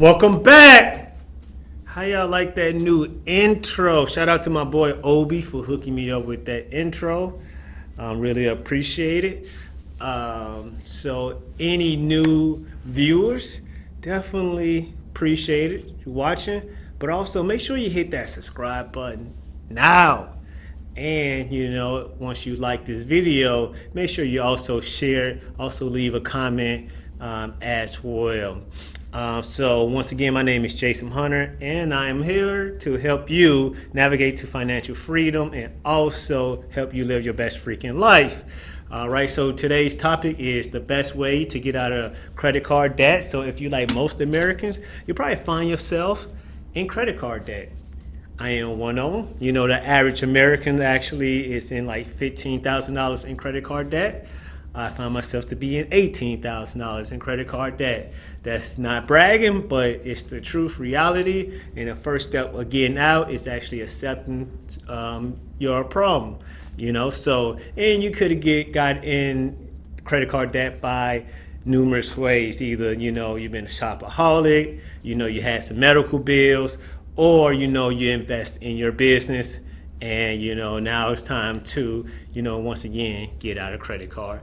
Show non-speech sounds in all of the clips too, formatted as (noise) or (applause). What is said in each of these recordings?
Welcome back. How y'all like that new intro? Shout out to my boy Obi for hooking me up with that intro. Um, really appreciate it. Um, so any new viewers, definitely appreciate it. You watching, but also make sure you hit that subscribe button now. And you know, once you like this video, make sure you also share, also leave a comment um, as well. Uh, so once again, my name is Jason Hunter, and I am here to help you navigate to financial freedom and also help you live your best freaking life. All right, so today's topic is the best way to get out of credit card debt. So if you like most Americans, you probably find yourself in credit card debt. I am one of them. You know, the average American actually is in like $15,000 in credit card debt. I find myself to be in $18,000 in credit card debt. That's not bragging, but it's the truth, reality. And the first step of getting out is actually accepting um, your problem, you know? So, and you could have get got in credit card debt by numerous ways. Either, you know, you've been a shopaholic, you know, you had some medical bills, or, you know, you invest in your business and, you know, now it's time to, you know, once again, get out of credit card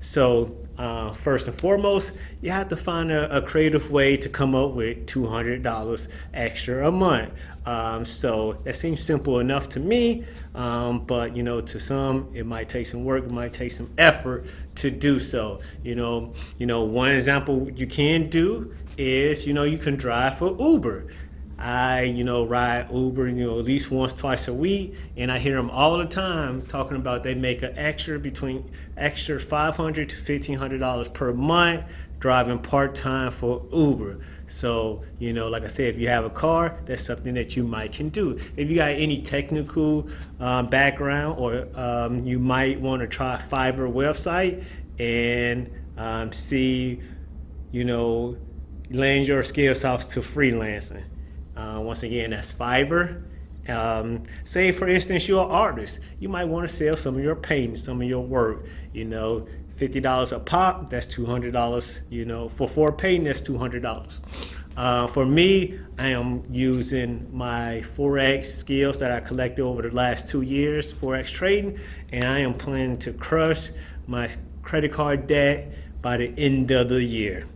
So uh, first and foremost, you have to find a, a, creative way to come up with $200 extra a month. Um, so that seems simple enough to me, um, but you know, to some, it might take some work, it might take some effort to do so. You know, you know, one example you can do is, you know, you can drive for Uber. I, you know, ride Uber, you know, at least once, twice a week, and I hear them all the time talking about they make an extra between extra 500 to 1500 dollars per month driving part-time for Uber. So, you know, like I said, if you have a car, that's something that you might can do. If you got any technical um, background or um, you might want to try Fiverr website and um, see, you know, lend your skills off to freelancing. Uh, once again, that's Fiverr. Um, say, for instance, you're an artist. You might want to sell some of your paintings, some of your work. You know, $50 a pop, that's $200. You know, for four painting, that's $200. Uh, for me, I am using my Forex skills that I collected over the last two years, Forex trading, and I am planning to crush my credit card debt by the end of the year.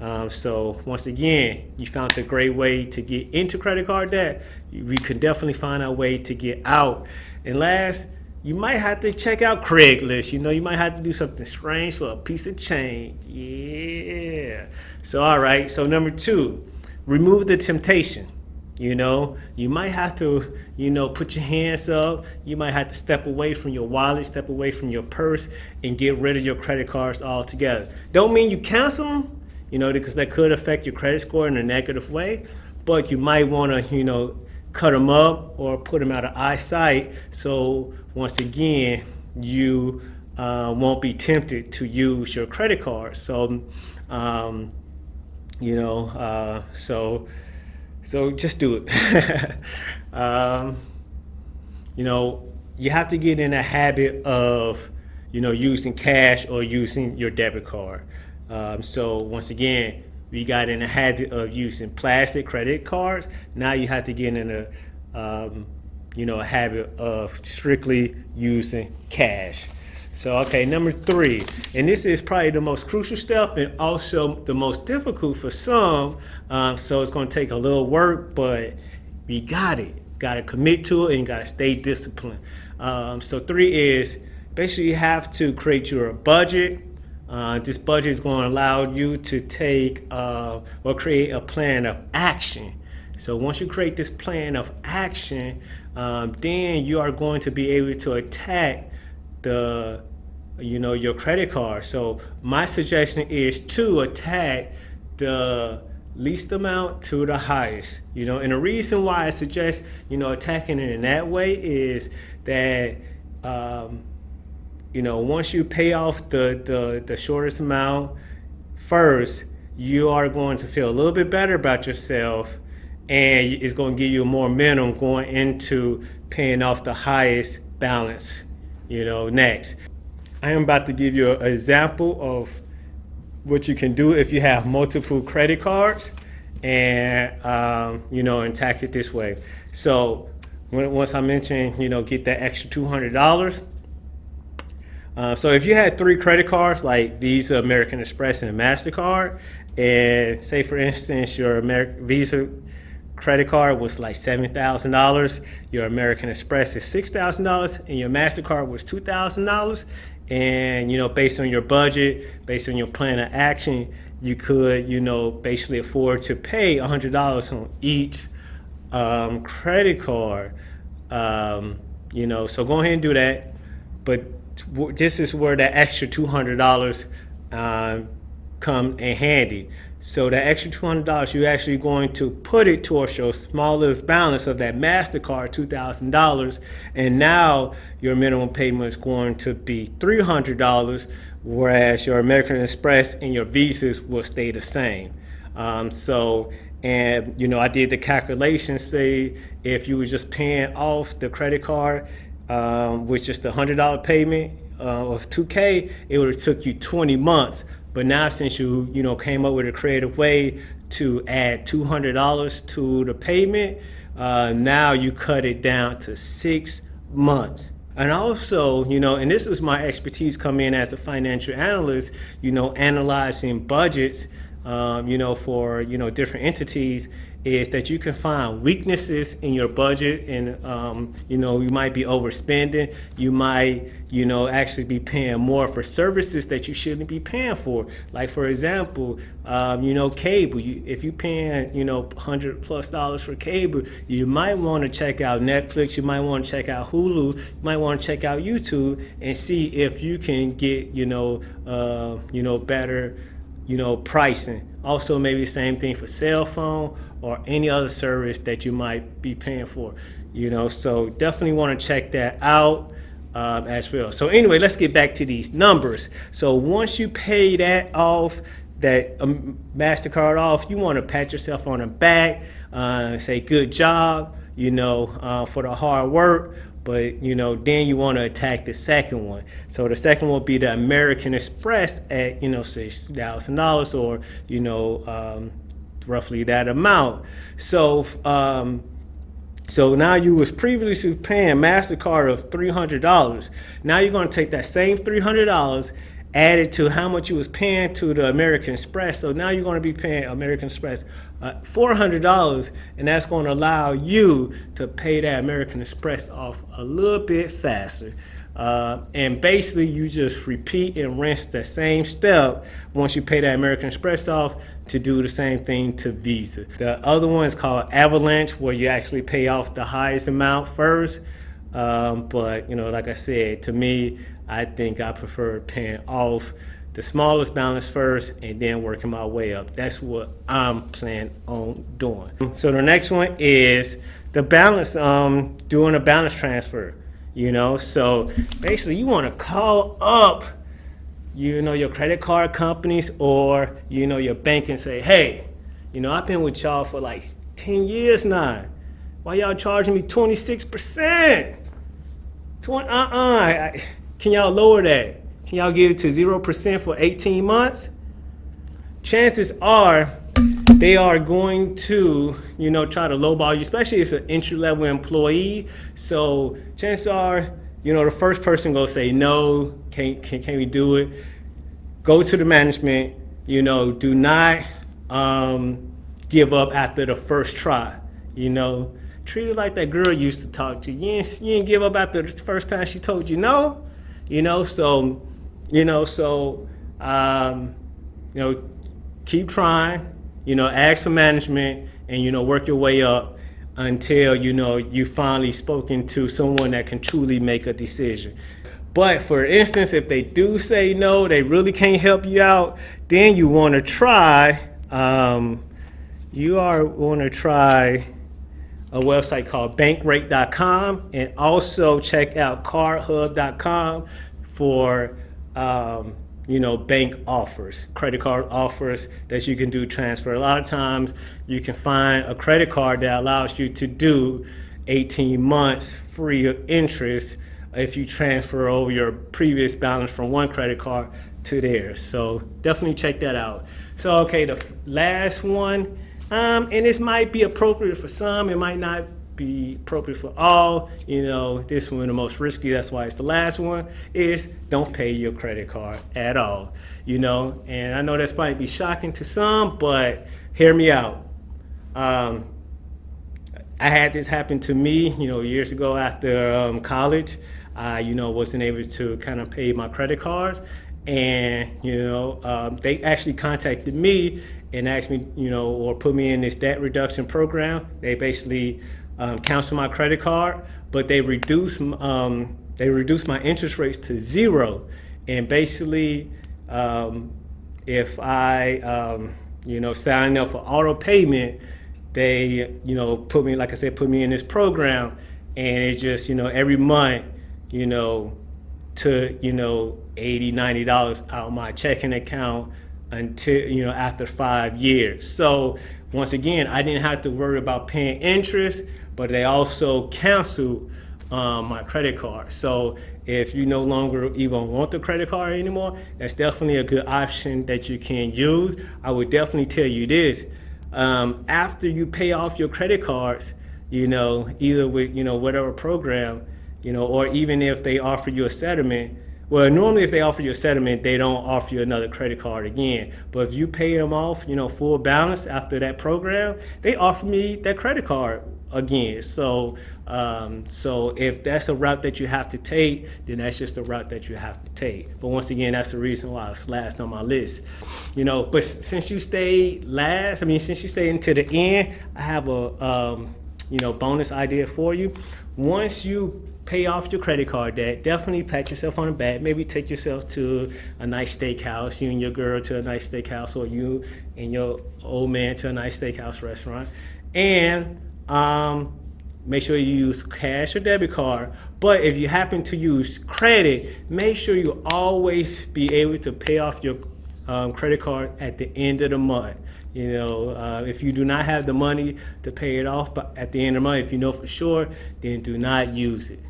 Um, so once again, you found a great way to get into credit card debt. We could definitely find a way to get out. And last, you might have to check out Craigslist. You know, you might have to do something strange for a piece of change. Yeah. So, all right. So number two, remove the temptation. You know, you might have to, you know, put your hands up. You might have to step away from your wallet, step away from your purse, and get rid of your credit cards altogether. Don't mean you cancel them you know, because that could affect your credit score in a negative way. But you might want to, you know, cut them up or put them out of eyesight. So once again, you uh, won't be tempted to use your credit card. So, um, you know, uh, so so just do it. (laughs) um, you know, you have to get in a habit of, you know, using cash or using your debit card. Um, so once again, we got in the habit of using plastic credit cards. Now you have to get in a, um, you know, a habit of strictly using cash. So, okay, number three, and this is probably the most crucial step and also the most difficult for some. Um, so it's gonna take a little work, but we got it. Got to commit to it and got to stay disciplined. Um, so three is basically you have to create your budget, uh, this budget is going to allow you to take uh, or create a plan of action. So once you create this plan of action, um, then you are going to be able to attack the, you know, your credit card. So my suggestion is to attack the least amount to the highest. You know, and the reason why I suggest, you know, attacking it in that way is that um, you know, once you pay off the, the, the shortest amount first, you are going to feel a little bit better about yourself and it's going to give you more momentum going into paying off the highest balance, you know, next. I am about to give you an example of what you can do if you have multiple credit cards. and um, you know and tack it this way. So when, once I mentioned you know get that extra two hundred dollars. Uh, so if you had three credit cards like Visa, American Express, and Mastercard, and say for instance your American Visa credit card was like $7,000, your American Express is $6,000, and your MasterCard was $2,000. And, you know, based on your budget, based on your plan of action, you could, you know, basically afford to pay $100 on each um, credit card. Um, you know, so go ahead and do that. But this is where that extra $200 uh, come in handy. So that extra $200, you're actually going to put it towards your smallest balance of that MasterCard, $2,000. And now your minimum payment is going to be $300, whereas your American Express and your Visas will stay the same. Um, so, and you know, I did the calculation, say if you were just paying off the credit card, um, with just a $100 payment uh, of 2K, it would have took you 20 months but now since you, you know, came up with a creative way to add $200 to the payment, uh, now you cut it down to six months. And also, you know, and this was my expertise coming in as a financial analyst, you know, analyzing budgets, um, you know, for, you know, different entities is that you can find weaknesses in your budget and um, you know you might be overspending. You might you know actually be paying more for services that you shouldn't be paying for. Like for example um, you know cable. You, if you're paying you know 100 plus dollars for cable you might want to check out Netflix. You might want to check out Hulu. You might want to check out YouTube and see if you can get you know uh, you know better you know pricing. Also maybe same thing for cell phone or any other service that you might be paying for. You know, so definitely want to check that out um, as well. So anyway, let's get back to these numbers. So once you pay that off, that um, MasterCard off, you want to pat yourself on the back, uh, say good job, you know, uh, for the hard work. But, you know, then you want to attack the second one. So the second one will be the American Express at, you know, $6,000 or, you know, um, roughly that amount. So, um, so now you was previously paying MasterCard of $300. Now you're gonna take that same $300 add it to how much you was paying to the American Express. So now you're going to be paying American Express uh, $400 and that's going to allow you to pay that American Express off a little bit faster. Uh, and basically you just repeat and rinse the same step once you pay that American Express off to do the same thing to Visa. The other one is called Avalanche where you actually pay off the highest amount first. Um, but you know, like I said, to me, I think I prefer paying off the smallest balance first and then working my way up. That's what I'm planning on doing. So the next one is the balance, um, doing a balance transfer you know? So basically you want to call up you know your credit card companies or you know your bank and say hey you know i've been with y'all for like 10 years now. Why y'all charging me 26 percent? 20 uh-uh can y'all lower that? Can y'all give it to zero percent for 18 months? Chances are they are going to, you know, try to lowball you, especially if it's an entry level employee. So chances are, you know, the first person go say, no, can, can, can we do it? Go to the management, you know, do not um, give up after the first try, you know. Treat it like that girl used to talk to you. You didn't, you didn't give up after the first time she told you no, you know, so, you know, so, um, you know, keep trying, you know, ask for management and, you know, work your way up until, you know, you finally spoken to someone that can truly make a decision. But for instance, if they do say no, they really can't help you out, then you want to try, um, you are want to try a website called bankrate.com and also check out cardhub.com for um, you know, bank offers, credit card offers that you can do transfer. A lot of times you can find a credit card that allows you to do 18 months free of interest if you transfer over your previous balance from one credit card to theirs. So definitely check that out. So, okay, the last one Um, and this might be appropriate for some, it might not be appropriate for all. You know, this one the most risky, that's why it's the last one, is don't pay your credit card at all. You know, and I know that's probably be shocking to some, but hear me out. Um, I had this happen to me, you know, years ago after um, college. I, you know, wasn't able to kind of pay my credit cards. And, you know, um, they actually contacted me and asked me, you know, or put me in this debt reduction program. They basically um, cancel my credit card, but they reduce, um, they reduce my interest rates to zero. And basically, um, if I, um, you know, sign up for auto payment, they, you know, put me, like I said, put me in this program and it just, you know, every month, you know, to, you know, 80, 90 dollars out of my checking account until, you know, after five years. So once again, I didn't have to worry about paying interest, but they also canceled um, my credit card. So if you no longer even want the credit card anymore, that's definitely a good option that you can use. I would definitely tell you this, um, after you pay off your credit cards, you know, either with, you know, whatever program, you know, or even if they offer you a settlement, well, normally if they offer you a settlement, they don't offer you another credit card again. But if you pay them off, you know, full balance after that program, they offer me that credit card again. So, um, so if that's a route that you have to take, then that's just a route that you have to take. But once again, that's the reason why it's last on my list. You know, but since you stayed last, I mean, since you stayed until the end, I have a, um, you know, bonus idea for you. Once you pay off your credit card debt, definitely pat yourself on the back. Maybe take yourself to a nice steakhouse, you and your girl to a nice steakhouse, or you and your old man to a nice steakhouse restaurant. And um, make sure you use cash or debit card. But if you happen to use credit, make sure you always be able to pay off your um, credit card at the end of the month. You know, uh, if you do not have the money to pay it off but at the end of the month, if you know for sure, then do not use it.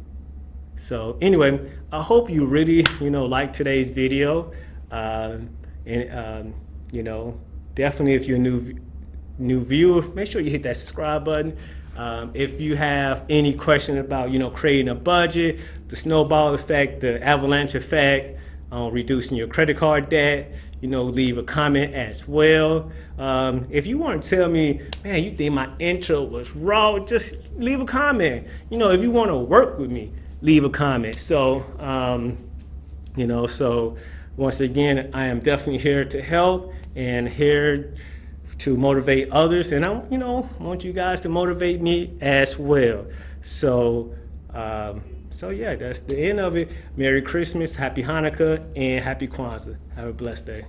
So anyway, I hope you really, you know, like today's video. Um, and, um, you know, definitely if you're a new, new viewer, make sure you hit that subscribe button. Um, if you have any question about, you know, creating a budget, the snowball effect, the avalanche effect, uh, reducing your credit card debt, you know, leave a comment as well. Um, if you want to tell me, man, you think my intro was raw, just leave a comment. You know, if you want to work with me, leave a comment. So, um, you know, so once again, I am definitely here to help and here to motivate others. And I, you know, want you guys to motivate me as well. So, um, so yeah, that's the end of it. Merry Christmas, Happy Hanukkah, and Happy Kwanzaa. Have a blessed day.